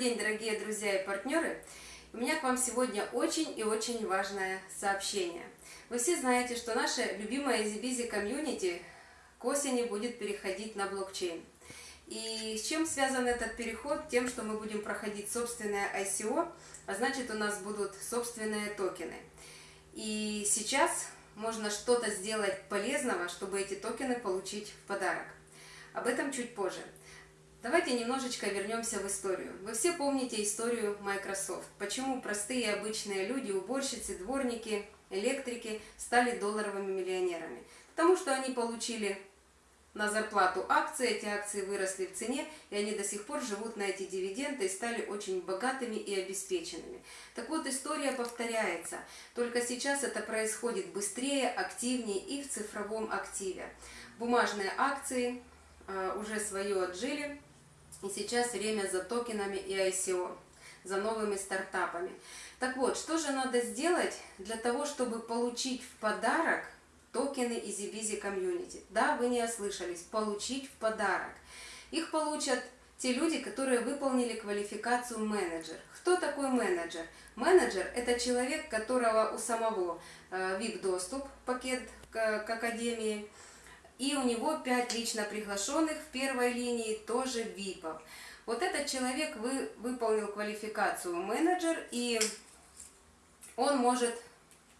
день, дорогие друзья и партнеры! У меня к вам сегодня очень и очень важное сообщение. Вы все знаете, что наша любимая EasyBizy комьюнити к осени будет переходить на блокчейн. И с чем связан этот переход? Тем, что мы будем проходить собственное ICO, а значит у нас будут собственные токены. И сейчас можно что-то сделать полезного, чтобы эти токены получить в подарок. Об этом чуть позже. Давайте немножечко вернемся в историю. Вы все помните историю Microsoft. Почему простые обычные люди, уборщицы, дворники, электрики стали долларовыми миллионерами? Потому что они получили на зарплату акции, эти акции выросли в цене, и они до сих пор живут на эти дивиденды и стали очень богатыми и обеспеченными. Так вот, история повторяется, только сейчас это происходит быстрее, активнее и в цифровом активе. Бумажные акции э, уже свое отжили, и сейчас время за токенами и ICO, за новыми стартапами. Так вот, что же надо сделать для того, чтобы получить в подарок токены EasyBizy Community? Да, вы не ослышались, получить в подарок. Их получат те люди, которые выполнили квалификацию менеджер. Кто такой менеджер? Менеджер – это человек, которого у самого VIP-доступ, э, пакет к Академии, и у него 5 лично приглашенных в первой линии, тоже ВИПов. Вот этот человек вы, выполнил квалификацию менеджер, и он может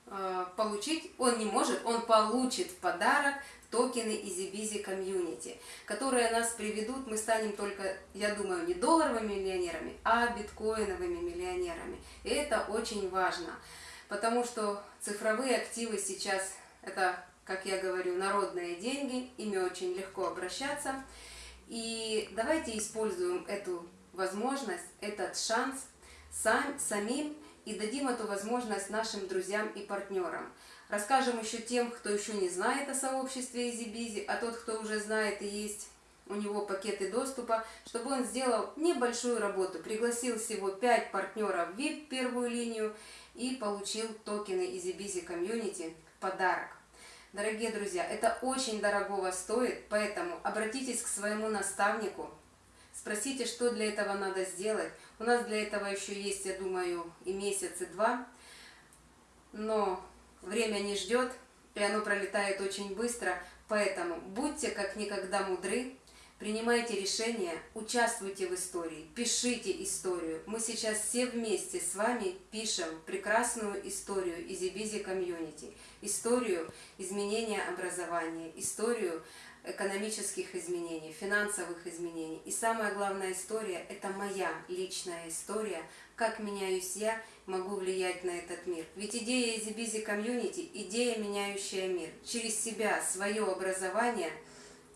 э, получить, он не может, он получит в подарок токены EasyBizy Community, которые нас приведут, мы станем только, я думаю, не долларовыми миллионерами, а биткоиновыми миллионерами. И это очень важно, потому что цифровые активы сейчас это как я говорю, народные деньги, ими очень легко обращаться. И давайте используем эту возможность, этот шанс сам, самим и дадим эту возможность нашим друзьям и партнерам. Расскажем еще тем, кто еще не знает о сообществе EasyBizy, а тот, кто уже знает и есть у него пакеты доступа, чтобы он сделал небольшую работу, пригласил всего 5 партнеров в VIP первую линию и получил токены EasyBizy Community в подарок. Дорогие друзья, это очень дорогого стоит, поэтому обратитесь к своему наставнику, спросите, что для этого надо сделать. У нас для этого еще есть, я думаю, и месяц, и два, но время не ждет, и оно пролетает очень быстро, поэтому будьте как никогда мудры, Принимайте решения, участвуйте в истории, пишите историю. Мы сейчас все вместе с вами пишем прекрасную историю Easy Community, историю изменения образования, историю экономических изменений, финансовых изменений. И самая главная история – это моя личная история, как меняюсь я, могу влиять на этот мир. Ведь идея Easy Community – идея, меняющая мир. Через себя, свое образование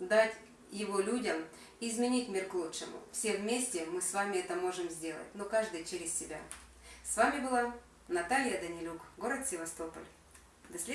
дать его людям и изменить мир к лучшему. Все вместе мы с вами это можем сделать, но каждый через себя. С вами была Наталья Данилюк, город Севастополь. До следующего.